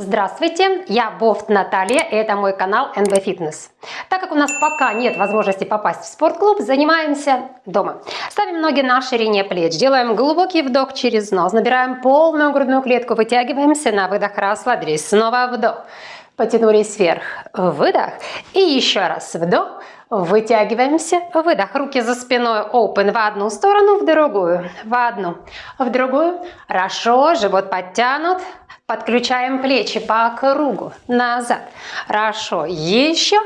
Здравствуйте, я Бофт Наталья, и это мой канал NB Fitness. Так как у нас пока нет возможности попасть в спортклуб, занимаемся дома. Ставим ноги на ширине плеч, делаем глубокий вдох через нос, набираем полную грудную клетку, вытягиваемся на выдох, расслабились, снова вдох, потянулись вверх, выдох, и еще раз вдох, Вытягиваемся, выдох, руки за спиной, open. В одну сторону, в другую, в одну, в другую. Хорошо, живот подтянут, подключаем плечи по кругу, назад. Хорошо, еще.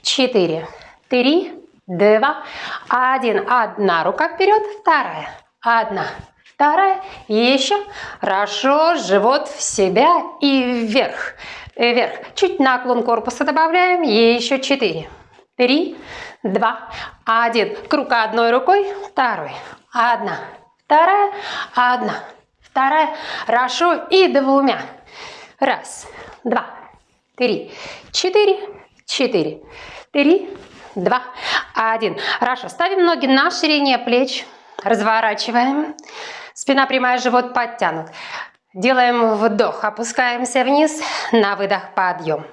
Четыре, три, два, один. Одна. Рука вперед, вторая, одна, вторая, еще. Хорошо, живот в себя. И вверх, вверх. Чуть наклон корпуса добавляем, еще четыре три, два, один. Круг одной рукой, второй, одна, вторая, одна, вторая. Хорошо. И двумя. Раз, два, три, четыре, четыре, три, два, один. Хорошо. Ставим ноги на ширине плеч. Разворачиваем. Спина прямая, живот подтянут. Делаем вдох, опускаемся вниз, на выдох подъем.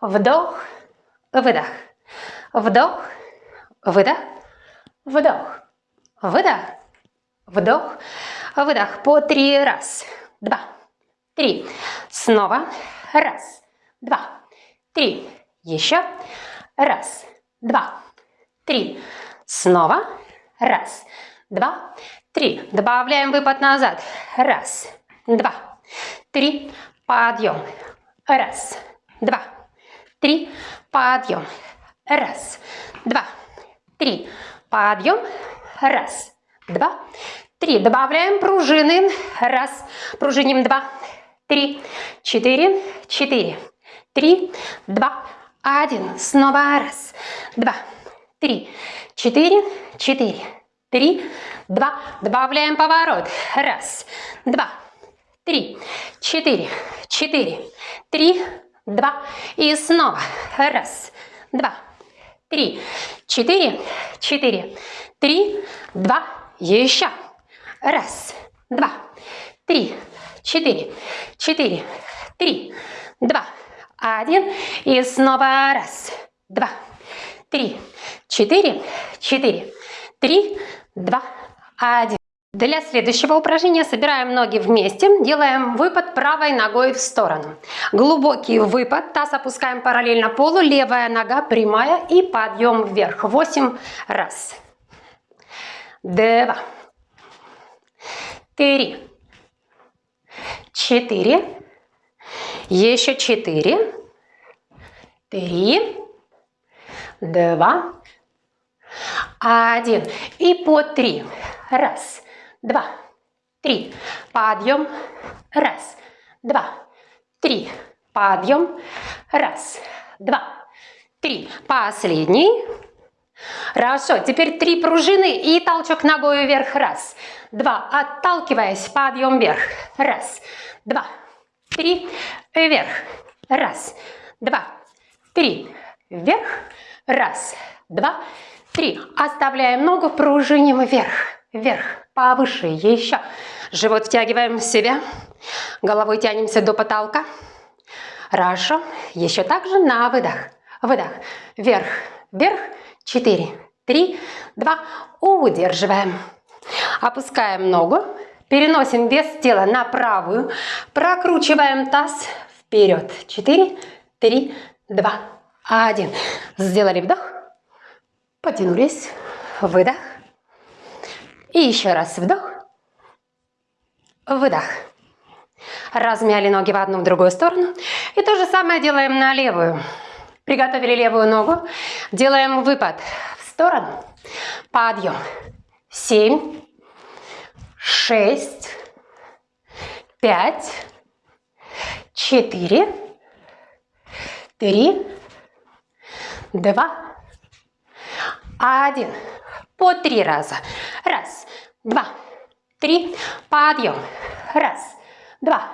Вдох, выдох. Вдох, выдох, вдох, выдох, вдох, выдох. По три. Раз, два, три. Снова. Раз, два, три. Еще. Раз, два, три. Снова. Раз, два, три. Добавляем выпад назад. Раз, два, три. Подъем. Раз, два, три. Подъем. Раз, два, три. Подъем. Раз, два, три. Добавляем пружины. Раз. Пружиним. Два, три, четыре, четыре, три, два, один. Снова раз, два, три, четыре, четыре, три, два. Добавляем поворот. Раз, два, три, четыре, четыре, три, два. И снова. Раз, два, три, четыре, четыре, три, два, еще. Раз, два, три, четыре, четыре, три, два, один. И снова раз, два, три, четыре, четыре, три, два, один. Для следующего упражнения собираем ноги вместе, делаем выпад правой ногой в сторону. Глубокий выпад, таз опускаем параллельно полу, левая нога прямая и подъем вверх. 8 раз. 2. 3. 4. Еще 4. 3. 2. 1. И по 3. Раз два, три. Подъем. Раз, два, три. Подъем. Раз, два, три. Последний. Хорошо. Теперь три пружины и толчок ногой вверх. Раз, два. Отталкиваясь, подъем вверх. Раз, два, три. Вверх. Раз, два, три. Вверх. Раз, два, три. Оставляем ногу, пружиним вверх. Вверх повыше, еще. Живот втягиваем в себя, головой тянемся до потолка. Хорошо, еще также на выдох. Выдох, вверх, вверх, 4, 3, 2, удерживаем. Опускаем ногу, переносим вес тела на правую, прокручиваем таз вперед. 4, 3, 2, 1. Сделали вдох, потянулись, выдох. И еще раз вдох, выдох. Размяли ноги в одну, в другую сторону. И то же самое делаем на левую. Приготовили левую ногу. Делаем выпад в сторону. Подъем. Семь, шесть, пять, четыре, три, два, один по три раза. Раз, два, три, подъем. Раз, два,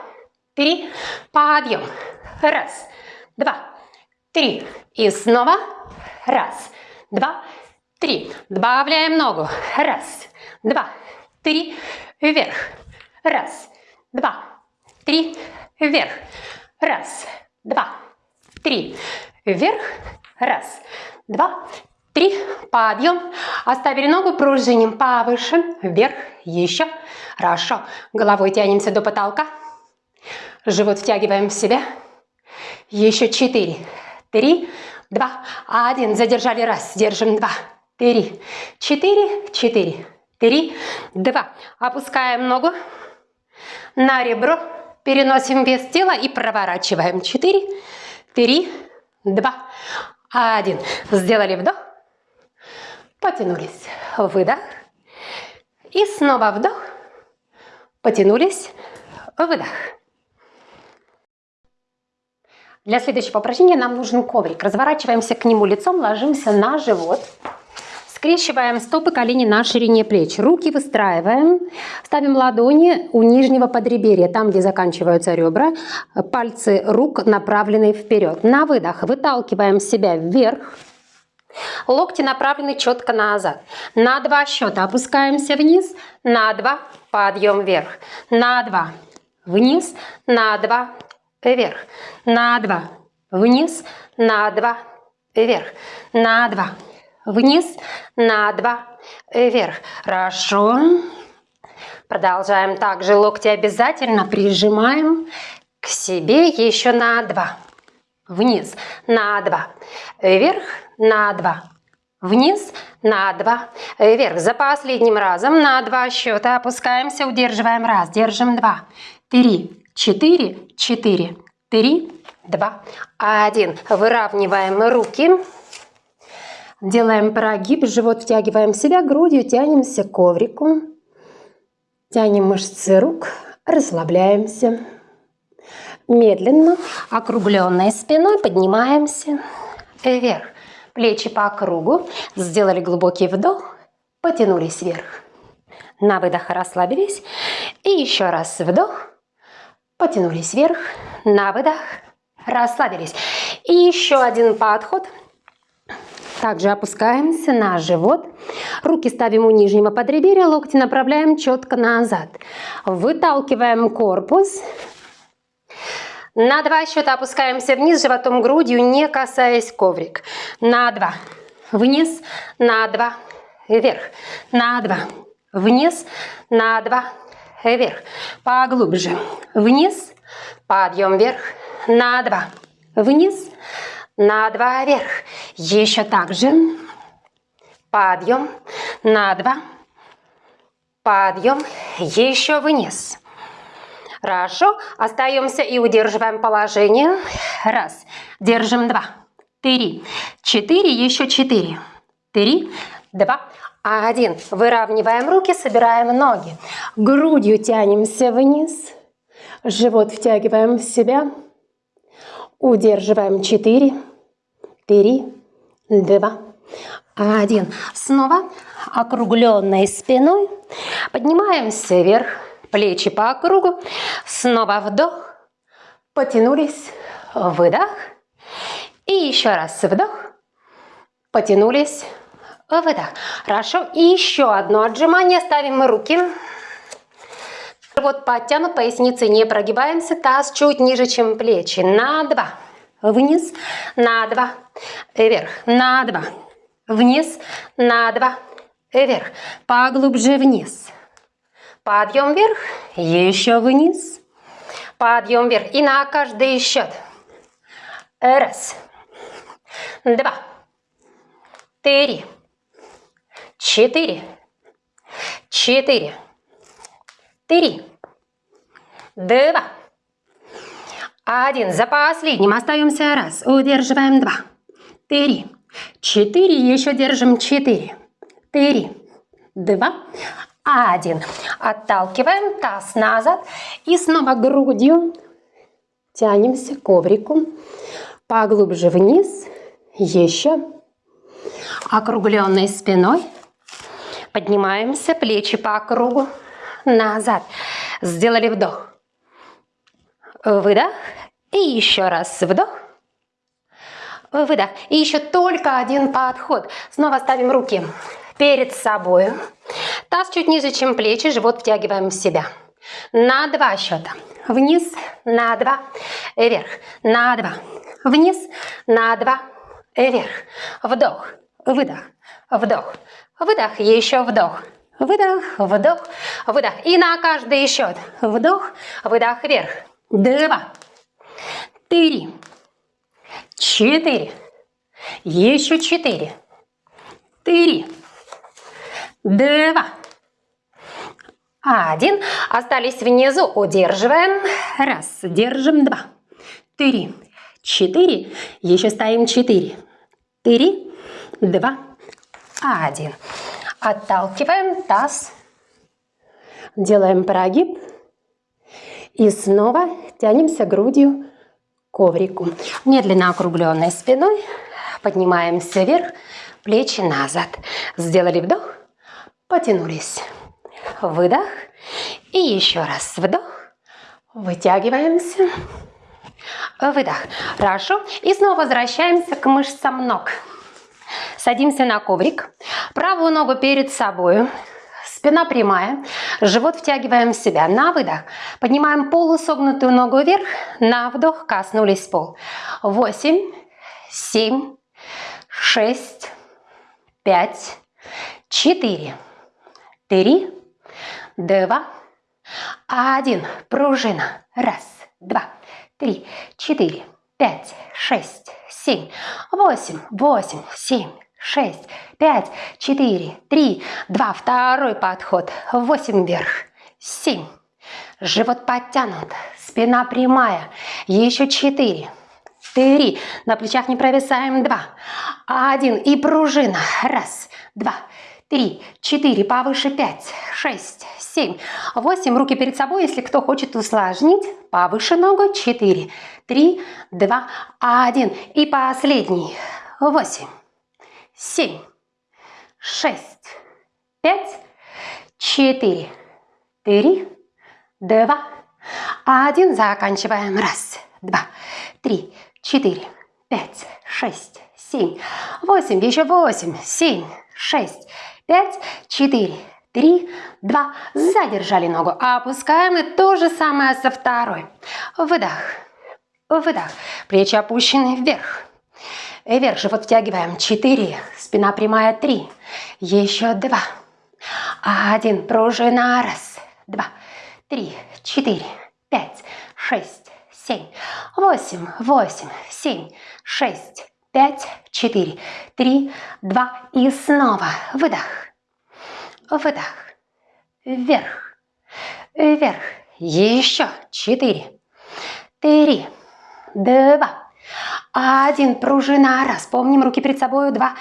три, подъем. Раз, два, три. И снова. Раз, два, три. Добавляем ногу. Раз, два, три, вверх. Раз, два, три, вверх. Раз, два, три. Вверх. Раз, два, три. Подъем. Оставили ногу, пружиним повыше. Вверх. Еще. Хорошо. Головой тянемся до потолка. Живот втягиваем в себя. Еще четыре, три, два, один. Задержали раз. Держим два, три, четыре, четыре, три, два. Опускаем ногу на ребро. Переносим вес тела и проворачиваем. Четыре, три, два, один. Сделали вдох. Потянулись. Выдох. И снова вдох. Потянулись. Выдох. Для следующего упражнения нам нужен коврик. Разворачиваемся к нему лицом, ложимся на живот. Скрещиваем стопы, колени на ширине плеч. Руки выстраиваем. Ставим ладони у нижнего подреберья, там, где заканчиваются ребра. Пальцы рук направлены вперед. На выдох выталкиваем себя вверх. Локти направлены четко назад. На два счета опускаемся вниз. На два подъем вверх. На два вниз. На два вверх, на два, вниз, на два, вверх, на два, вниз, на два, вверх. Хорошо. Продолжаем также локти обязательно прижимаем к себе еще на два. Вниз, на два, вверх, на два, вниз, на два, вверх. За последним разом на два счета опускаемся, удерживаем раз, держим два, три, четыре, четыре, три, два, один. Выравниваем руки. Делаем прогиб, живот втягиваем себя, грудью тянемся к коврику. Тянем мышцы рук, расслабляемся. Медленно, округленной спиной поднимаемся вверх. Плечи по кругу. Сделали глубокий вдох, потянулись вверх. На выдох расслабились. И еще раз вдох, Потянулись вверх, на выдох, расслабились. И еще один подход. Также опускаемся на живот. Руки ставим у нижнего подреберья, локти направляем четко назад. Выталкиваем корпус. На два счета опускаемся вниз, животом, грудью, не касаясь коврик. На два. Вниз, на два. Вверх. На два. Вниз, на два. Вверх, поглубже, вниз, подъем вверх, на два, вниз, на два, вверх, еще так же, подъем, на два, подъем, еще вниз. Хорошо, остаемся и удерживаем положение. Раз, держим два, три, четыре, еще четыре, три, два, один. Выравниваем руки, собираем ноги. Грудью тянемся вниз. Живот втягиваем в себя. Удерживаем 4, 3, 2, 1. Снова округленной спиной. Поднимаемся вверх. Плечи по кругу. Снова вдох. Потянулись. Выдох. И еще раз вдох. Потянулись выдох. Хорошо. И еще одно отжимание. Ставим руки. Вот подтянут, поясницы не прогибаемся. Таз чуть ниже, чем плечи. На два. Вниз. На два. Вверх. На два. Вниз. На два. Вверх. Поглубже вниз. Подъем вверх. Еще вниз. Подъем вверх. И на каждый счет. Раз. Два. Три четыре, четыре, три, два, один. За последним остаемся раз. Удерживаем два, три, четыре. Еще держим четыре, три, два, один. Отталкиваем таз назад и снова грудью тянемся к коврику. Поглубже вниз. Еще. Округленной спиной Поднимаемся, плечи по кругу, назад. Сделали вдох. Выдох. И еще раз вдох. Выдох. И еще только один подход. Снова ставим руки перед собой. Таз чуть ниже, чем плечи, живот втягиваем в себя. на два счета. Вниз, на два, вверх, на два, вниз, на два, вверх. Вдох, выдох, вдох, выдох, еще вдох. Выдох, вдох, выдох. И на каждый счет. Вдох, выдох вверх. Два, три, четыре. Еще четыре. Три, два, один. Остались внизу. Удерживаем. Раз. Держим. Два. Три. Четыре. Еще ставим четыре. Три. Два. Один. Отталкиваем таз. Делаем прогиб. И снова тянемся грудью к коврику. Медленно округленной спиной поднимаемся вверх, плечи назад. Сделали вдох, потянулись. Выдох. И еще раз вдох. Вытягиваемся. Выдох. Хорошо. И снова возвращаемся к мышцам ног. Садимся на коврик. Правую ногу перед собой. Спина прямая. Живот втягиваем в себя. На выдох. Поднимаем полусогнутую ногу вверх. На вдох. Коснулись пол. Восемь. Семь. Шесть. Пять. Четыре. Три два, один. Пружина. Раз, два, три, четыре, пять, шесть, семь, восемь, восемь, семь, шесть, пять, четыре, три, два. Второй подход. Восемь вверх. Семь. Живот подтянут. Спина прямая. Еще четыре. Три. На плечах не провисаем. Два. Один. И пружина. Раз, два, три, четыре. Повыше. Пять, шесть, 7, 8. Руки перед собой, если кто хочет усложнить. Повыше ногу. 4, 3, 2, 1. И последний. 8, 7, 6, 5, 4, 3, 2, 1. Заканчиваем. Раз, два, три, четыре, пять, шесть, семь, восемь. Еще восемь, семь, шесть, пять, четыре, три, два. Задержали ногу. Опускаем. И то же самое со второй. Выдох. Выдох. Плечи опущены вверх. Вверх. Живот втягиваем. Четыре. Спина прямая. Три. Еще два. Один. Пружина. Раз. Два. Три. Четыре. Пять. Шесть. Семь. Восемь. Восемь. Семь. Шесть. Пять. Четыре. Три. Два. И снова. Выдох выдох, вверх, вверх, еще четыре, три, два, один, пружина, раз, помним, руки перед собой, два,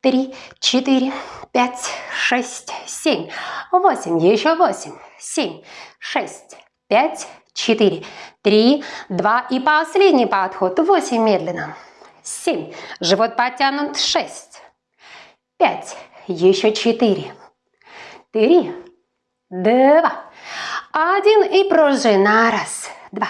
три, четыре, пять, шесть, семь, восемь, еще восемь, семь, шесть, пять, четыре, три, два. И последний подход, восемь медленно, семь, живот подтянут, шесть, пять, еще четыре, три, два, один и пружина. Раз, два,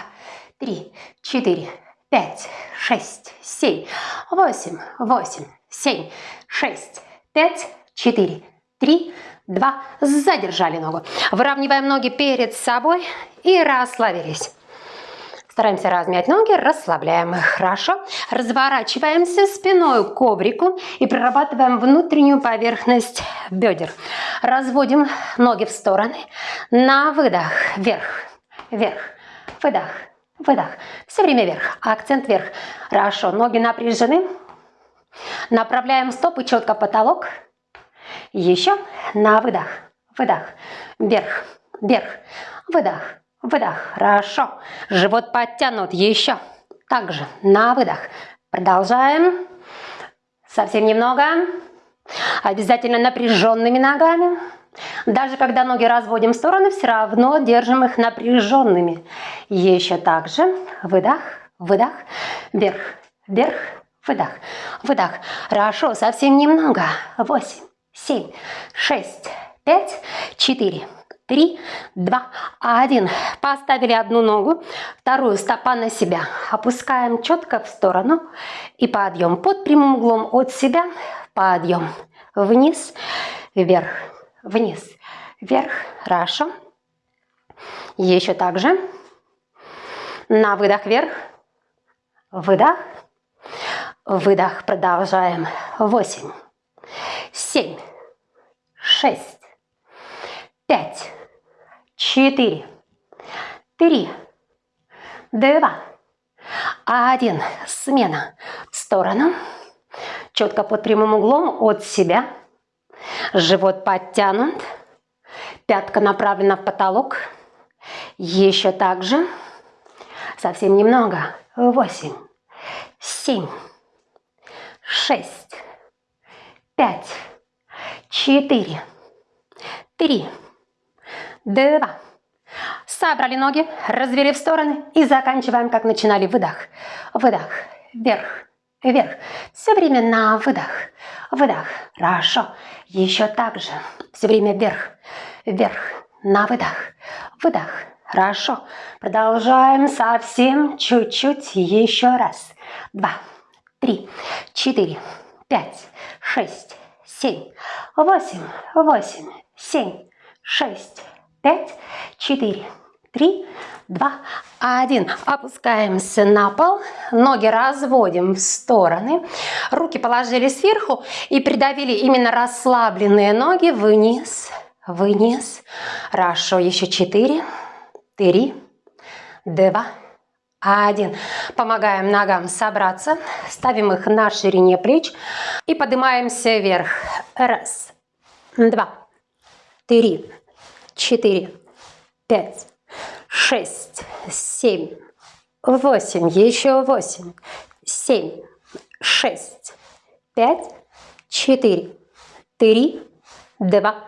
три, четыре, пять, шесть, семь, восемь, восемь, семь, шесть, пять, четыре, три, два. Задержали ногу. Выравниваем ноги перед собой и расслабились. Стараемся размять ноги, расслабляем их. Хорошо. Разворачиваемся спиной к коврику и прорабатываем внутреннюю поверхность бедер. Разводим ноги в стороны. На выдох. Вверх. Вверх. Выдох. Выдох. Все время вверх. Акцент вверх. Хорошо. Ноги напряжены. Направляем стопы четко потолок. Еще. На выдох. Выдох. Вверх. Вверх. Выдох. Выдох. Хорошо. Живот подтянут. Еще. Также на выдох. Продолжаем. Совсем немного. Обязательно напряженными ногами. Даже когда ноги разводим в стороны, все равно держим их напряженными. Еще также. Выдох. Выдох. Вверх. Вверх. Выдох. Выдох. Хорошо. Совсем немного. Восемь. Семь. Шесть. Пять. Четыре три, два, один. Поставили одну ногу, вторую стопа на себя. Опускаем четко в сторону и подъем. Под прямым углом от себя подъем. Вниз, вверх, вниз, вверх. Хорошо. Еще так же. На выдох вверх. Выдох. Выдох. Продолжаем. Восемь. Семь. Шесть. Пять. Четыре. Три. Два. Один. Смена. В сторону. Четко под прямым углом от себя. Живот подтянут. Пятка направлена в потолок. Еще так же. Совсем немного. Восемь. Семь. Шесть. Пять. Четыре. Три. Два. Собрали ноги, развели в стороны и заканчиваем, как начинали. Выдох. Выдох. Вверх. Вверх. Все время на выдох. Выдох. Хорошо. Еще так же. Все время вверх. Вверх. На выдох. Выдох. Хорошо. Продолжаем совсем чуть-чуть. Еще раз. Два. Три. Четыре. Пять. Шесть. Семь. Восемь. Восемь. Семь. Шесть. Пять. Четыре. Три. Два. Один. Опускаемся на пол. Ноги разводим в стороны. Руки положили сверху и придавили именно расслабленные ноги вниз. Вниз. Хорошо. Еще четыре три, два, один. Помогаем ногам собраться, ставим их на ширине плеч и поднимаемся вверх. Раз, два, три, четыре, пять, шесть, семь, восемь, еще восемь, семь, шесть, пять, четыре, три, два,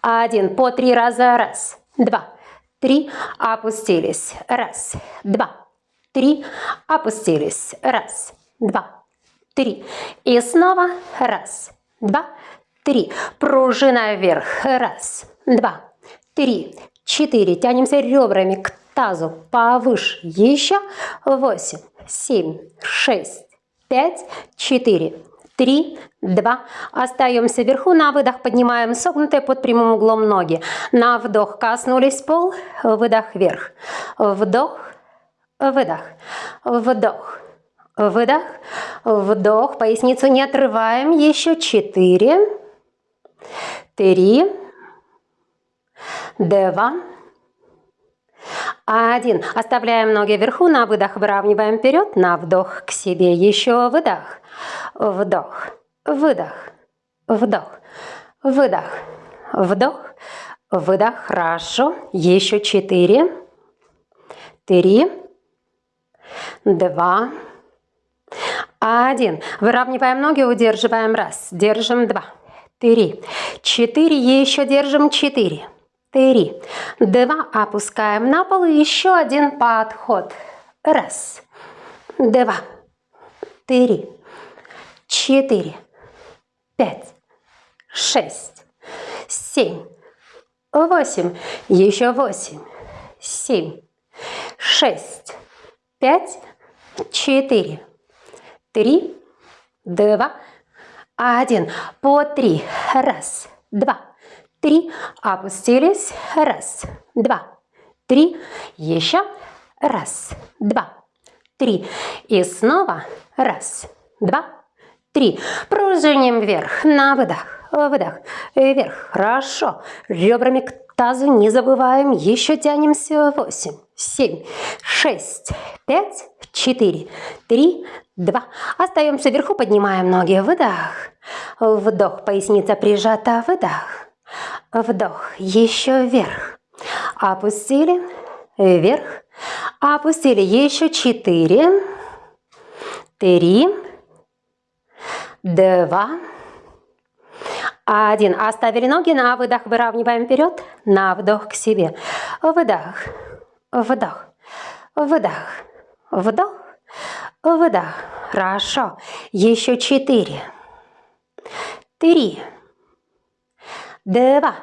один. По три раза. Раз, два, три, опустились, раз, два, три, опустились, раз, два, три, и снова, раз, два, три, пружина вверх, раз, два, три, четыре, тянемся ребрами к тазу повыше, еще, восемь, семь, шесть, пять, четыре, Три, два. Остаемся вверху. На выдох поднимаем согнутые под прямым углом ноги. На вдох коснулись пол. Выдох вверх. Вдох, выдох, вдох, выдох, вдох. Поясницу не отрываем. Еще четыре, три, два, один. Оставляем ноги вверху, на выдох выравниваем вперед, на вдох к себе. Еще выдох, вдох, выдох, вдох, выдох, вдох, выдох. Хорошо. Еще четыре, три, два, один. Выравниваем ноги, удерживаем. Раз, держим. Два, три, четыре. Еще держим. Четыре три, два, опускаем на пол, еще один подход, раз, два, три, четыре, пять, шесть, семь, восемь, еще восемь, семь, шесть, пять, четыре, три, два, один, по три, раз, два, три, опустились, раз, два, три, еще, раз, два, три, и снова, раз, два, три, пружиним вверх, на выдох, выдох, вверх, хорошо, ребрами к тазу не забываем, еще тянемся, восемь, семь, шесть, пять, четыре, три, два, остаемся вверху, поднимаем ноги, выдох, вдох, поясница прижата, выдох, Вдох. Еще вверх. Опустили. Вверх. Опустили. Еще четыре. Три. Два. Один. Оставили ноги на выдох. Выравниваем вперед. На вдох к себе. Выдох. Вдох. Выдох. Вдох. Выдох. Хорошо. Еще четыре. Три два,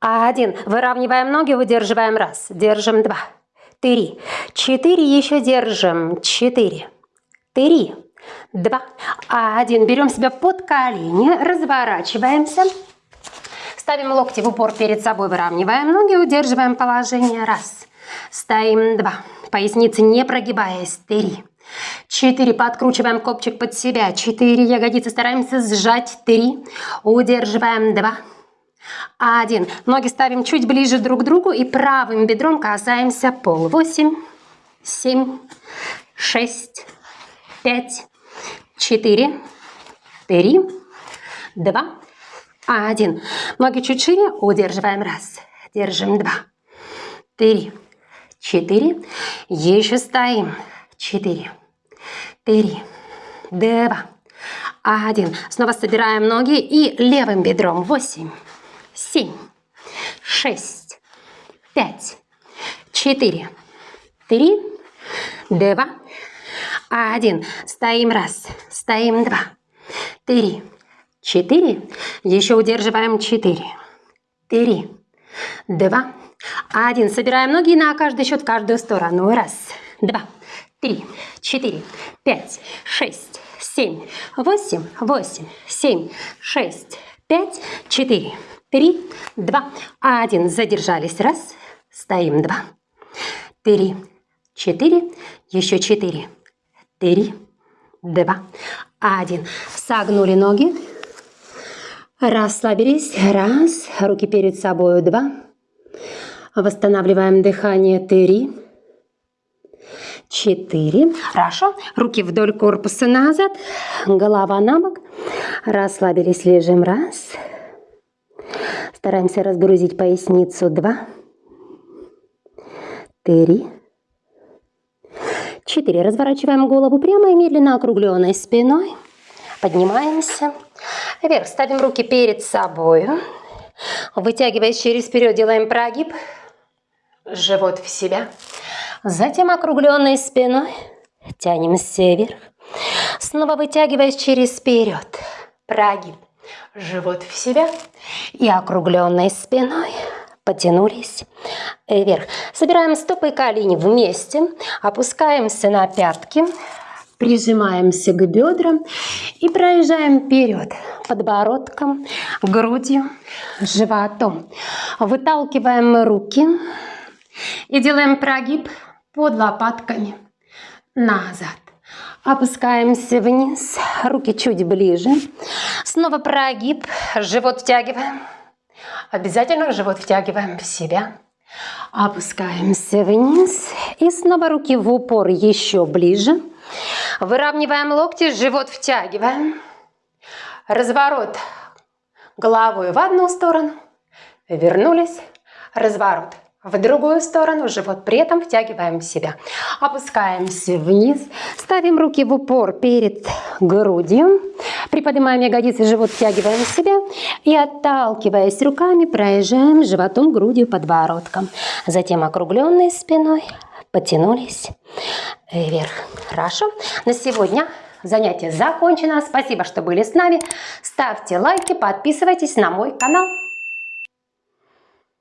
один. Выравниваем ноги, удерживаем раз, держим два, три, четыре, еще держим, четыре, три, два, один. Берем себя под колени, разворачиваемся. Ставим локти в упор перед собой, выравниваем ноги, удерживаем положение. Раз. Стоим. Два. Поясницы не прогибаясь. Три. Четыре. Подкручиваем копчик под себя. Четыре. Ягодицы стараемся сжать. Три. Удерживаем. Два. Один. Ноги ставим чуть ближе друг к другу и правым бедром касаемся пол. Восемь. Семь. Шесть. Пять. Четыре. Три. Два. Один. Ноги чуть шире. Удерживаем. Раз. Держим. Два. Три. Четыре. Еще стоим. Четыре три, два, один. Снова собираем ноги и левым бедром. Восемь, семь, шесть, пять, четыре, три, два, один. Стоим раз, стоим два, три, четыре. Еще удерживаем четыре, три, два, один. Собираем ноги на каждый счет, каждую сторону. Раз, два, три, четыре, пять, шесть, семь, восемь, восемь, семь, шесть, пять, четыре, три, два, один. Задержались. Раз. Стоим. Два. Три, четыре, еще четыре, три, два, один. Согнули ноги. Расслабились. Раз. Руки перед собой. Два. Восстанавливаем дыхание. Три четыре. Хорошо. Руки вдоль корпуса назад, голова на бок. Расслабились, лежим. Раз. Стараемся разгрузить поясницу. Два. Три. Четыре. Разворачиваем голову прямо и медленно округленной спиной. Поднимаемся. Вверх. Ставим руки перед собой. Вытягиваясь через вперед, делаем прогиб. Живот в себя. Затем округленной спиной тянемся вверх. Снова вытягиваясь через вперед. Прогиб. Живот в себя. И округленной спиной потянулись вверх. Собираем стопы и колени вместе. Опускаемся на пятки. Прижимаемся к бедрам и проезжаем вперед подбородком, грудью, животом. Выталкиваем руки и делаем прогиб под лопатками назад. Опускаемся вниз, руки чуть ближе. Снова прогиб, живот втягиваем. Обязательно живот втягиваем в себя. Опускаемся вниз и снова руки в упор еще ближе. Выравниваем локти, живот втягиваем. Разворот головой в одну сторону. Вернулись. Разворот в другую сторону, живот при этом втягиваем в себя. Опускаемся вниз, ставим руки в упор перед грудью, приподнимаем ягодицы, живот втягиваем в себя и отталкиваясь руками, проезжаем животом, грудью, подбородком. Затем округленной спиной потянулись вверх. Хорошо. На сегодня занятие закончено. Спасибо, что были с нами. Ставьте лайки, подписывайтесь на мой канал.